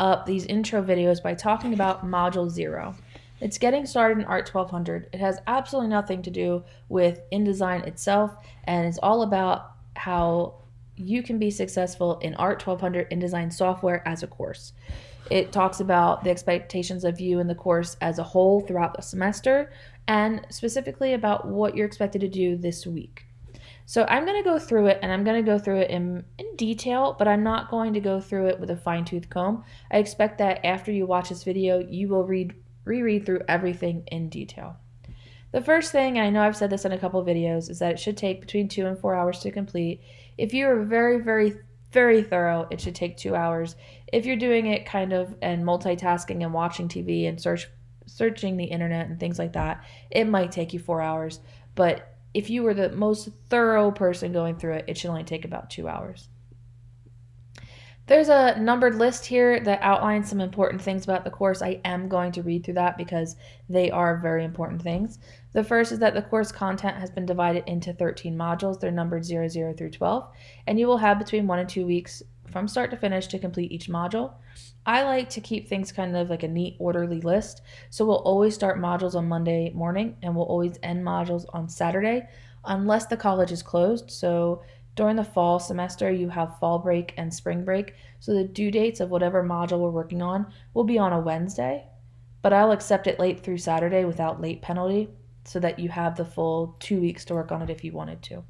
up these intro videos by talking about Module 0. It's getting started in Art 1200. It has absolutely nothing to do with InDesign itself, and it's all about how you can be successful in Art 1200 InDesign software as a course. It talks about the expectations of you in the course as a whole throughout the semester, and specifically about what you're expected to do this week. So I'm going to go through it and I'm going to go through it in, in detail, but I'm not going to go through it with a fine tooth comb. I expect that after you watch this video, you will read reread through everything in detail. The first thing, and I know I've said this in a couple videos, is that it should take between two and four hours to complete. If you are very, very, very thorough, it should take two hours. If you're doing it kind of and multitasking and watching TV and search searching the internet and things like that, it might take you four hours. But if you were the most thorough person going through it, it should only take about two hours. There's a numbered list here that outlines some important things about the course. I am going to read through that because they are very important things. The first is that the course content has been divided into 13 modules. They're numbered 00 through 12, and you will have between one and two weeks from start to finish to complete each module. I like to keep things kind of like a neat, orderly list. So we'll always start modules on Monday morning and we'll always end modules on Saturday unless the college is closed. So during the fall semester, you have fall break and spring break. So the due dates of whatever module we're working on will be on a Wednesday, but I'll accept it late through Saturday without late penalty so that you have the full two weeks to work on it if you wanted to.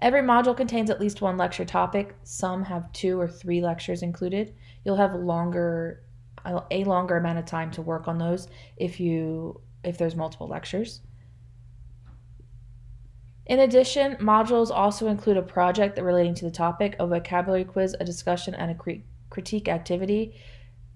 Every module contains at least one lecture topic. Some have two or three lectures included. You'll have longer a longer amount of time to work on those if you if there's multiple lectures. In addition, modules also include a project relating to the topic, a vocabulary quiz, a discussion, and a critique activity.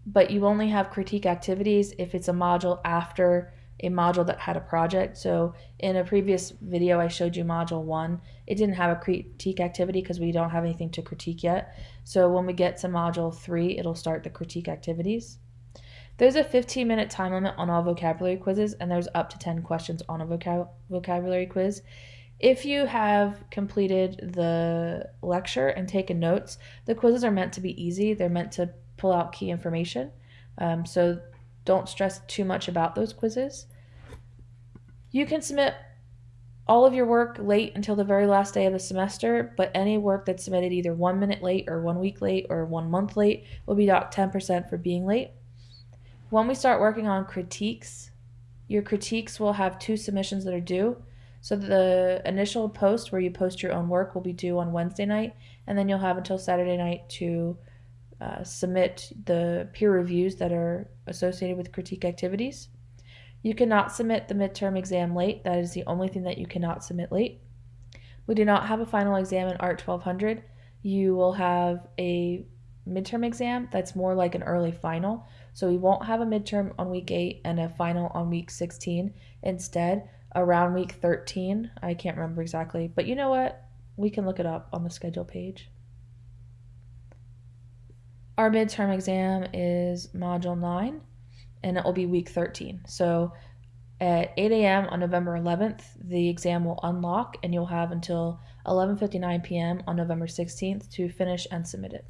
But you only have critique activities if it's a module after a module that had a project. So in a previous video, I showed you module one. It didn't have a critique activity because we don't have anything to critique yet. So when we get to module three, it'll start the critique activities. There's a 15 minute time limit on all vocabulary quizzes, and there's up to 10 questions on a vocab vocabulary quiz. If you have completed the lecture and taken notes, the quizzes are meant to be easy. They're meant to pull out key information. Um, so don't stress too much about those quizzes. You can submit all of your work late until the very last day of the semester, but any work that's submitted either one minute late or one week late or one month late will be docked 10% for being late. When we start working on critiques, your critiques will have two submissions that are due. So the initial post where you post your own work will be due on Wednesday night, and then you'll have until Saturday night to uh, submit the peer reviews that are associated with critique activities. You cannot submit the midterm exam late. That is the only thing that you cannot submit late. We do not have a final exam in Art 1200. You will have a midterm exam that's more like an early final. So we won't have a midterm on week 8 and a final on week 16. Instead, around week 13, I can't remember exactly, but you know what? We can look it up on the schedule page. Our midterm exam is Module 9, and it will be week 13. So at 8 a.m. on November 11th, the exam will unlock, and you'll have until 11.59 p.m. on November 16th to finish and submit it.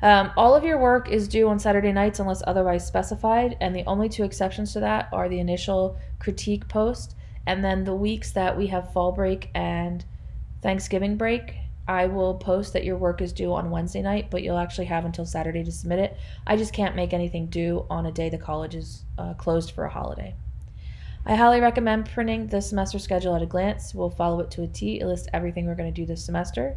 Um, all of your work is due on Saturday nights unless otherwise specified, and the only two exceptions to that are the initial critique post and then the weeks that we have fall break and Thanksgiving break, I will post that your work is due on Wednesday night, but you'll actually have until Saturday to submit it. I just can't make anything due on a day the college is uh, closed for a holiday. I highly recommend printing the semester schedule at a glance. We'll follow it to a T. It lists everything we're going to do this semester.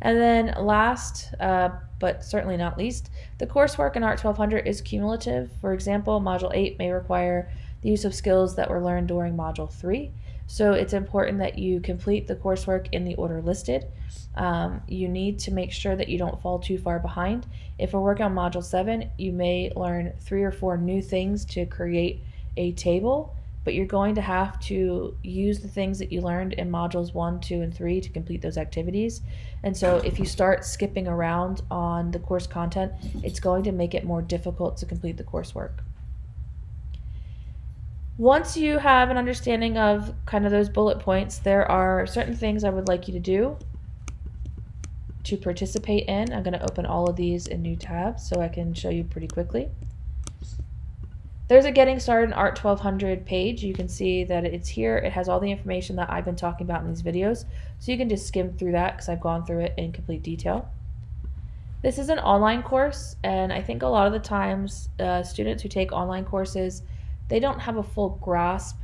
And then last, uh, but certainly not least, the coursework in Art 1200 is cumulative. For example, Module 8 may require the use of skills that were learned during Module 3. So it's important that you complete the coursework in the order listed. Um, you need to make sure that you don't fall too far behind. If we're working on Module 7, you may learn three or four new things to create a table, but you're going to have to use the things that you learned in Modules 1, 2, and 3 to complete those activities. And so if you start skipping around on the course content, it's going to make it more difficult to complete the coursework. Once you have an understanding of kind of those bullet points, there are certain things I would like you to do. to participate in. I'm going to open all of these in new tabs so I can show you pretty quickly. There's a Getting Started in Art 1200 page. You can see that it's here. It has all the information that I've been talking about in these videos. So you can just skim through that because I've gone through it in complete detail. This is an online course, and I think a lot of the times uh, students who take online courses, they don't have a full grasp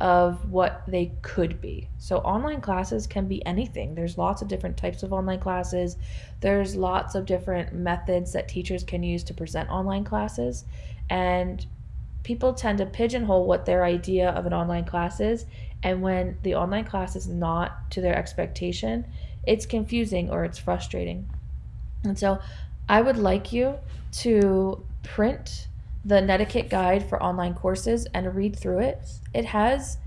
of what they could be. So online classes can be anything. There's lots of different types of online classes. There's lots of different methods that teachers can use to present online classes. And people tend to pigeonhole what their idea of an online class is. And when the online class is not to their expectation, it's confusing or it's frustrating. And so I would like you to print the Netiquette guide for online courses and read through it. It has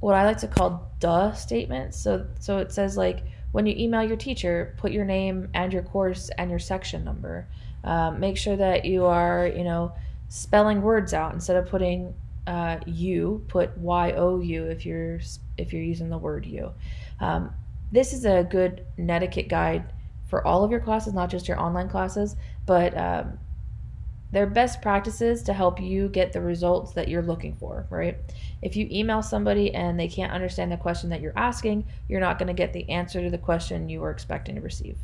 what I like to call duh statements. So so it says like when you email your teacher, put your name and your course and your section number. Um, make sure that you are you know spelling words out instead of putting uh, you. Put y o u if you're if you're using the word you. Um, this is a good Netiquette guide for all of your classes, not just your online classes, but um, they're best practices to help you get the results that you're looking for, right? If you email somebody and they can't understand the question that you're asking, you're not going to get the answer to the question you were expecting to receive.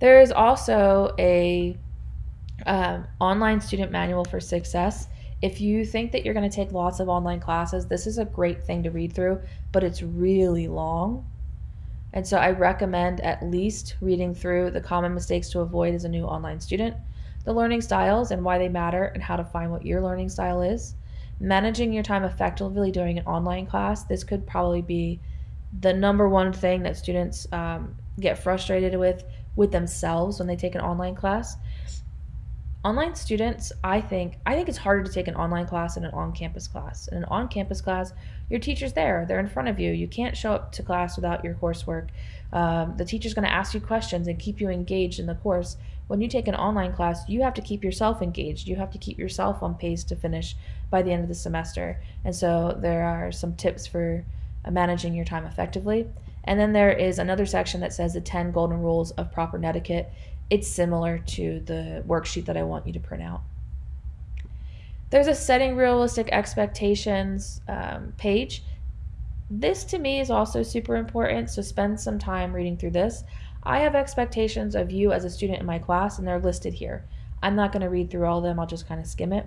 There is also a um, online student manual for success. If you think that you're going to take lots of online classes, this is a great thing to read through, but it's really long. And so I recommend at least reading through the common mistakes to avoid as a new online student the learning styles and why they matter and how to find what your learning style is. Managing your time effectively during an online class. This could probably be the number one thing that students um, get frustrated with with themselves when they take an online class. Online students, I think, I think it's harder to take an online class than an on-campus class. In an on-campus class, your teacher's there; they're in front of you. You can't show up to class without your coursework. Um, the teacher's going to ask you questions and keep you engaged in the course when you take an online class, you have to keep yourself engaged. You have to keep yourself on pace to finish by the end of the semester. And so there are some tips for uh, managing your time effectively. And then there is another section that says the 10 golden rules of proper netiquette. It's similar to the worksheet that I want you to print out. There's a setting realistic expectations um, page. This to me is also super important, so spend some time reading through this. I have expectations of you as a student in my class, and they're listed here. I'm not going to read through all of them, I'll just kind of skim it.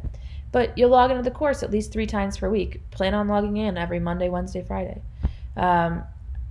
But you'll log into the course at least three times per week. Plan on logging in every Monday, Wednesday, Friday. Um,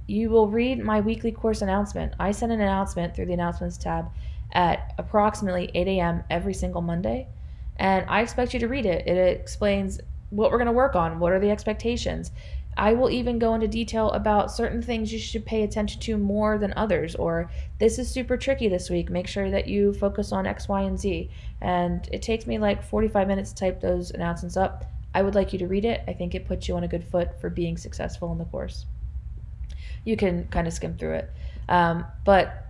you will read my weekly course announcement. I send an announcement through the announcements tab at approximately 8 a.m. every single Monday. And I expect you to read it. It explains what we're going to work on, what are the expectations. I will even go into detail about certain things you should pay attention to more than others, or this is super tricky this week. Make sure that you focus on X, Y, and Z. And it takes me like 45 minutes to type those announcements up. I would like you to read it. I think it puts you on a good foot for being successful in the course. You can kind of skim through it. Um, but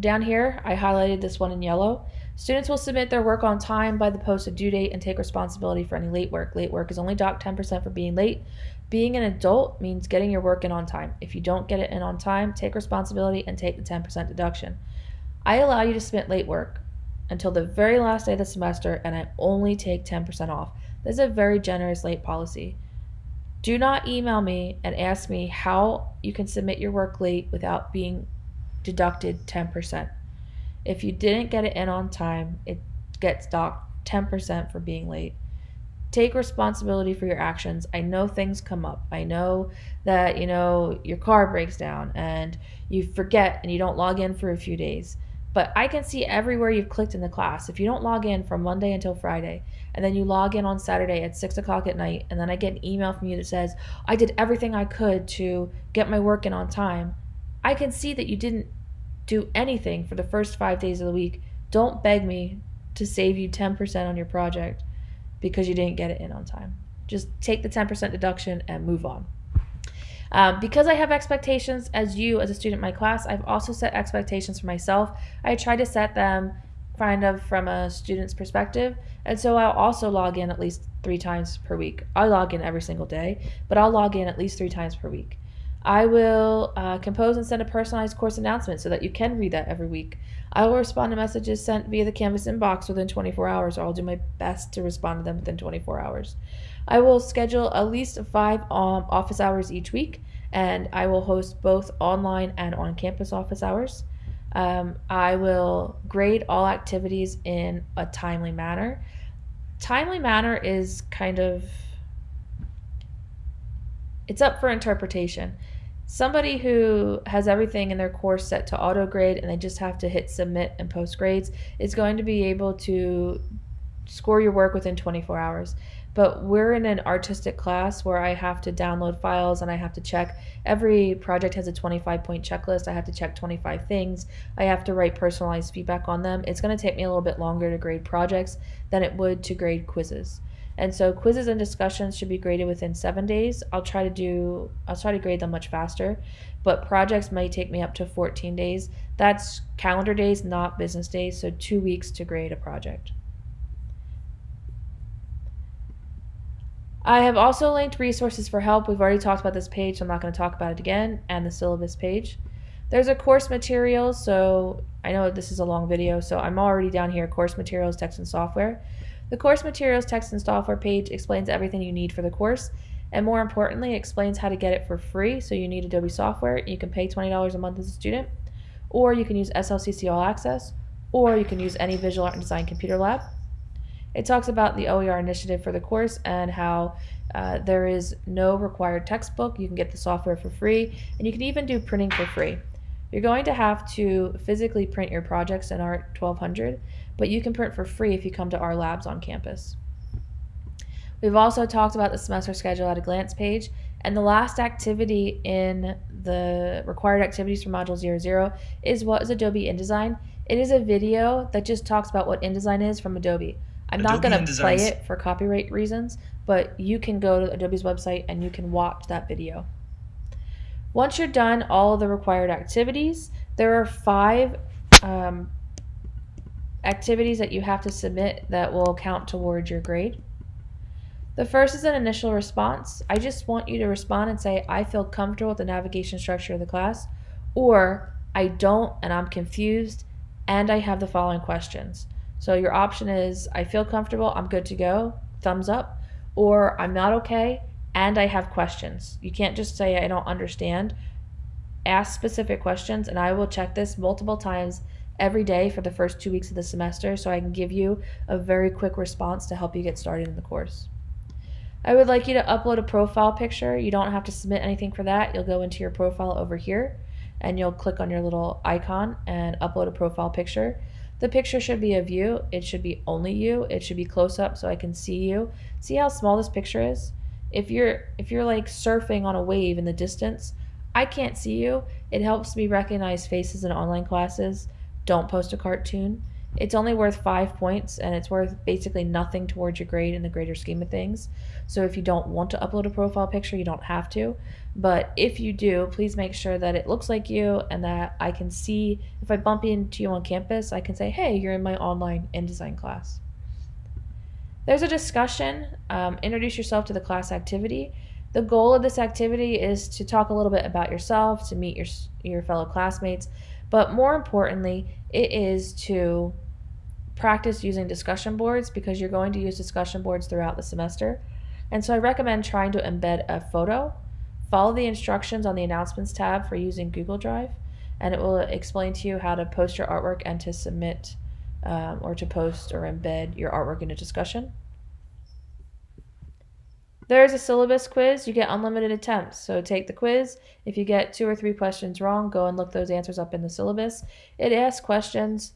down here, I highlighted this one in yellow. Students will submit their work on time by the posted due date and take responsibility for any late work. Late work is only docked 10% for being late. Being an adult means getting your work in on time. If you don't get it in on time, take responsibility and take the 10% deduction. I allow you to submit late work until the very last day of the semester and I only take 10% off. This is a very generous late policy. Do not email me and ask me how you can submit your work late without being deducted 10%. If you didn't get it in on time, it gets docked 10% for being late take responsibility for your actions. I know things come up. I know that, you know, your car breaks down and you forget and you don't log in for a few days. But I can see everywhere you've clicked in the class. If you don't log in from Monday until Friday, and then you log in on Saturday at 6 o'clock at night, and then I get an email from you that says, I did everything I could to get my work in on time, I can see that you didn't do anything for the first five days of the week. Don't beg me to save you 10% on your project because you didn't get it in on time. Just take the 10% deduction and move on. Um, because I have expectations as you, as a student in my class, I've also set expectations for myself. I try to set them kind of from a student's perspective. And so I'll also log in at least three times per week. I log in every single day, but I'll log in at least three times per week. I will uh, compose and send a personalized course announcement so that you can read that every week. I will respond to messages sent via the Canvas inbox within 24 hours, or I'll do my best to respond to them within 24 hours. I will schedule at least five um, office hours each week, and I will host both online and on campus office hours. Um, I will grade all activities in a timely manner. Timely manner is kind of it's up for interpretation. Somebody who has everything in their course set to auto grade and they just have to hit submit and post grades is going to be able to score your work within 24 hours. But we're in an artistic class where I have to download files and I have to check. Every project has a 25 point checklist. I have to check 25 things. I have to write personalized feedback on them. It's going to take me a little bit longer to grade projects than it would to grade quizzes. And so quizzes and discussions should be graded within seven days. I'll try to do, I'll try to grade them much faster, but projects may take me up to 14 days. That's calendar days, not business days. So two weeks to grade a project. I have also linked resources for help. We've already talked about this page, so I'm not going to talk about it again, and the syllabus page. There's a course materials, so I know this is a long video, so I'm already down here, course materials, text and software. The course materials, text and software page explains everything you need for the course, and more importantly, explains how to get it for free. So you need Adobe software, you can pay $20 a month as a student, or you can use SLCC All Access, or you can use any Visual Art and Design Computer Lab. It talks about the OER initiative for the course and how uh, there is no required textbook. You can get the software for free, and you can even do printing for free. You're going to have to physically print your projects in ART 1200, but you can print for free if you come to our labs on campus. We've also talked about the semester schedule at a glance page, and the last activity in the required activities for Module 00 is what is Adobe InDesign. It is a video that just talks about what InDesign is from Adobe. I'm Adobe not going to play it for copyright reasons, but you can go to Adobe's website and you can watch that video. Once you're done all the required activities, there are five um, activities that you have to submit that will count towards your grade. The first is an initial response. I just want you to respond and say, I feel comfortable with the navigation structure of the class, or I don't and I'm confused, and I have the following questions. So your option is I feel comfortable, I'm good to go, thumbs up, or I'm not okay and I have questions. You can't just say I don't understand. Ask specific questions and I will check this multiple times every day for the first two weeks of the semester so I can give you a very quick response to help you get started in the course. I would like you to upload a profile picture. You don't have to submit anything for that. You'll go into your profile over here and you'll click on your little icon and upload a profile picture. The picture should be of you. It should be only you. It should be close up so I can see you. See how small this picture is? If you're if you're like surfing on a wave in the distance, I can't see you. It helps me recognize faces in online classes. Don't post a cartoon. It's only worth five points and it's worth basically nothing towards your grade in the greater scheme of things. So if you don't want to upload a profile picture, you don't have to. But if you do, please make sure that it looks like you and that I can see if I bump into you on campus, I can say, hey, you're in my online InDesign class. There's a discussion. Um, introduce yourself to the class activity. The goal of this activity is to talk a little bit about yourself, to meet your, your fellow classmates, but more importantly, it is to practice using discussion boards because you're going to use discussion boards throughout the semester. And so I recommend trying to embed a photo. Follow the instructions on the announcements tab for using Google Drive, and it will explain to you how to post your artwork and to submit um, or to post or embed your artwork in a discussion. There's a syllabus quiz. You get unlimited attempts. So take the quiz. If you get two or three questions wrong, go and look those answers up in the syllabus. It asks questions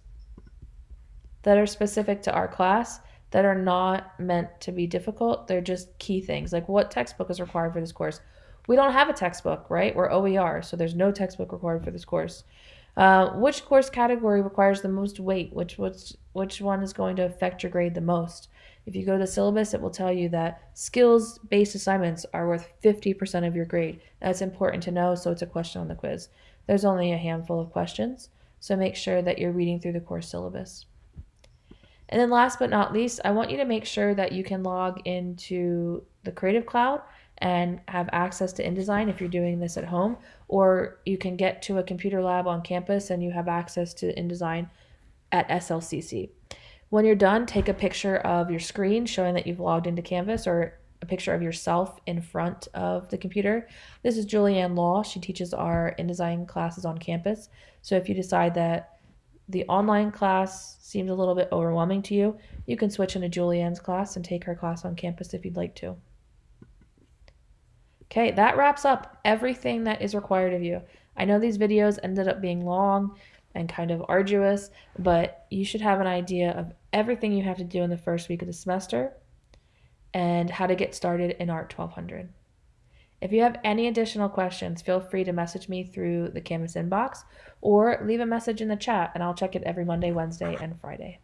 that are specific to our class that are not meant to be difficult. They're just key things. Like what textbook is required for this course? We don't have a textbook, right? We're OER, so there's no textbook required for this course. Uh, which course category requires the most weight? Which, which, which one is going to affect your grade the most? If you go to the syllabus, it will tell you that skills based assignments are worth 50% of your grade. That's important to know, so it's a question on the quiz. There's only a handful of questions, so make sure that you're reading through the course syllabus. And then last but not least, I want you to make sure that you can log into the Creative Cloud and have access to InDesign if you're doing this at home, or you can get to a computer lab on campus and you have access to InDesign at SLCC. When you're done, take a picture of your screen showing that you've logged into Canvas or a picture of yourself in front of the computer. This is Julianne Law. She teaches our InDesign classes on campus. So if you decide that the online class seems a little bit overwhelming to you, you can switch into Julianne's class and take her class on campus if you'd like to. Okay, that wraps up everything that is required of you. I know these videos ended up being long and kind of arduous, but you should have an idea of everything you have to do in the first week of the semester and how to get started in ART 1200. If you have any additional questions, feel free to message me through the Canvas inbox or leave a message in the chat and I'll check it every Monday, Wednesday, and Friday.